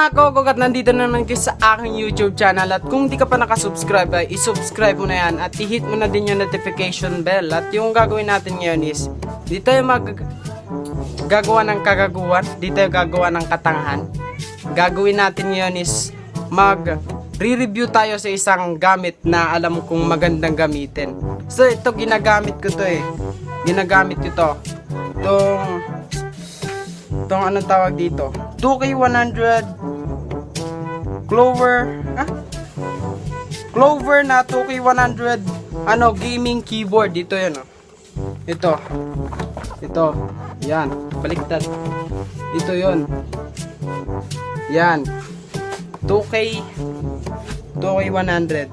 mga kogog at nandito na naman kayo sa aking YouTube channel. At kung di ka pa nakasubscribe ay isubscribe mo na yan at i-hit mo na din yung notification bell. At yung gagawin natin ngayon is dito yung mag gagawa ng kagaguhan dito yung gagawa ng katangahan. Gagawin natin ngayon is mag re-review tayo sa isang gamit na alam kong magandang gamitin. So ito ginagamit ko to eh. Ginagamit ko to. Itong itong anong tawag dito? 2K100 Clover. Ah? Clover na 2K100 ano gaming keyboard. Dito yun oh. ito. Ito. Yan. Baliktad. Ito yun. Yan. 2K 2K100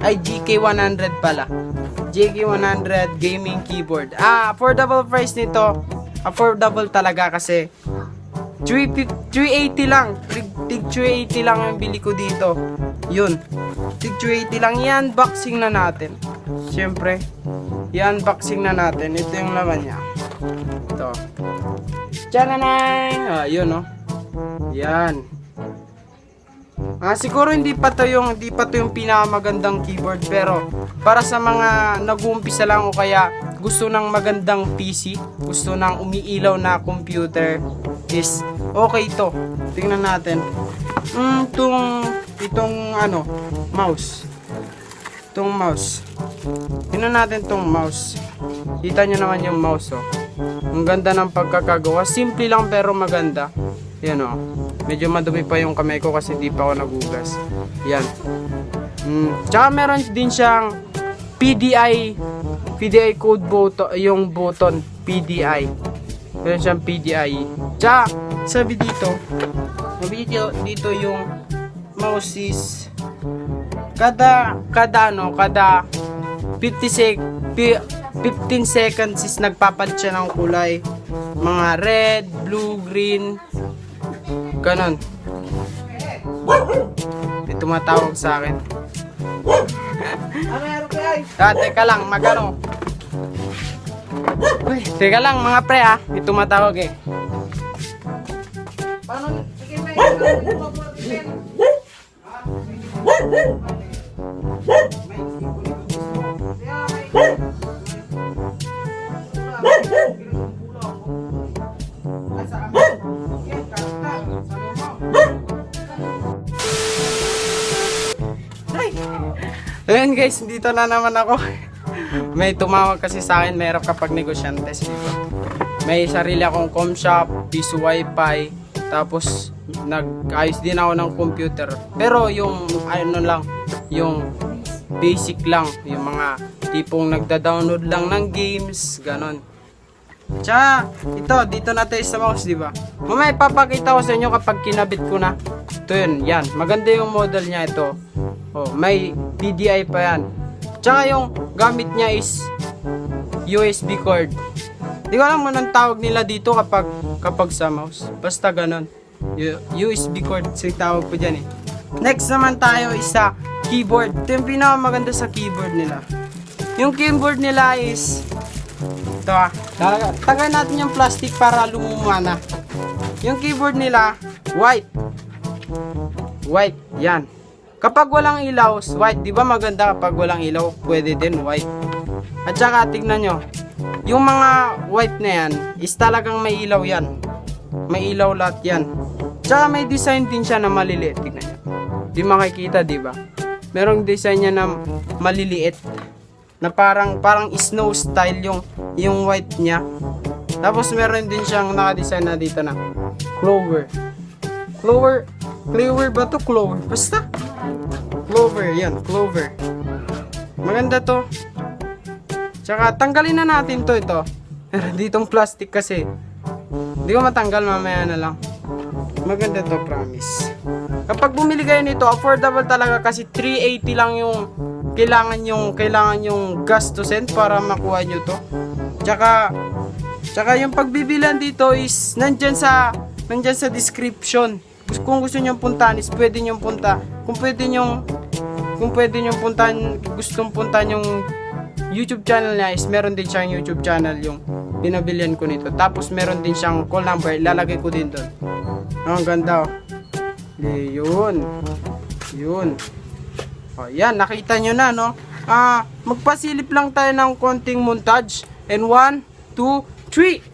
ay GK100 pala. GK100 gaming keyboard. Ah affordable price nito. Affordable talaga kasi. 350 380 lang tig, tig 380 lang ang bili ko dito. Yun. Tig 380 lang. Yan boxing na natin. Syempre yan boxing na natin. Ito yung laman niya. Ito. Tsananay! Ah, yun oh. Yan. Ah, siguro hindi pa to yung hindi pa to yung pinakamagandang keyboard pero para sa mga nag-uumpisa lang o kaya gusto ng magandang PC, gusto ng umiilaw na computer is okay to. Tingnan natin. Mm, itong itong ano, mouse. Itong mouse. Tingnan natin tong mouse. Kita nyo naman yung mouse oh. Ang ganda ng pagkakagawa. Simple lang pero maganda. Yan oh. Medyo madumi pa yung kamay ko kasi di pa ako nagugas. Yan. Mm. Tsaka meron din siyang PDI PDI code button yung button PDI. Meron siyang PDI. Tsaka sabi dito, sabi dito, dito yung mouse is kada kada ano, kada 50 sec pi- 15 seconds is nagpapalit siya ng kulay. Mga red, blue, green. Ganon. May tumatawag sa akin. ah, teka lang, magano. Uy, teka lang mga pre ah. May tumatawag eh. Paano? Sige, may. Ayun guys, dito na naman ako. May tumawag kasi sa akin, mayroon kapag negosyantes dito. May sarili akong com shop, piso wifi, tapos nag-ayos din ako ng computer. Pero yung ano lang, yung basic lang, yung mga tipong nagda-download lang ng games, ganon. Tsaka, ito, dito na tayo sa mouse, di ba? Mamaya ipapakita ko sa inyo kapag kinabit ko na. Ito yun, yan. Maganda yung model niya ito. Oh, may PDI pa yan. Tsaka yung gamit niya is USB cord. Di ko alam anong tawag nila dito kapag kapag sa mouse. Basta ganon. U- USB cord, sa tawag ko dyan eh. Next naman tayo is sa keyboard. Ito yung pinakamaganda sa keyboard nila. Yung keyboard nila is ito ah. Tag- Tagay natin yung plastic para lumumana. Yung keyboard nila, white. White, yan. Kapag walang ilaw, white. Di ba maganda kapag walang ilaw? Pwede din white. At saka tignan nyo. Yung mga white na yan, is talagang may ilaw yan. May ilaw lahat yan. Tsaka may design din siya na maliliit. Tignan nyo. Di makikita, di ba? Merong design niya na maliliit. Na parang parang snow style yung yung white niya. Tapos meron din siyang naka-design na dito na clover. Clover, clover ba to? Clover. Basta. Clover, yan, clover. Maganda to. Tsaka tanggalin na natin to ito. Ditong plastic kasi. Hindi ko matanggal mamaya na lang. Maganda to, promise. Kapag bumili kayo nito, affordable talaga kasi 380 lang yung kailangan yung kailangan yung gastusin para makuha nyo to. Tsaka tsaka yung pagbibilan dito is nandyan sa nandyan sa description. Kung gusto niyo puntahan is pwede niyo punta. Kung pwede niyo kung pwede niyo puntahan, gustong puntahan yung YouTube channel niya is meron din siyang YouTube channel yung pinabilian ko nito. Tapos meron din siyang call number, ilalagay ko din doon. Oh, ang ganda oh. Di, yun. Yun. O, yan, nakita nyo na, no? Ah, magpasilip lang tayo ng konting montage. And one, two, three.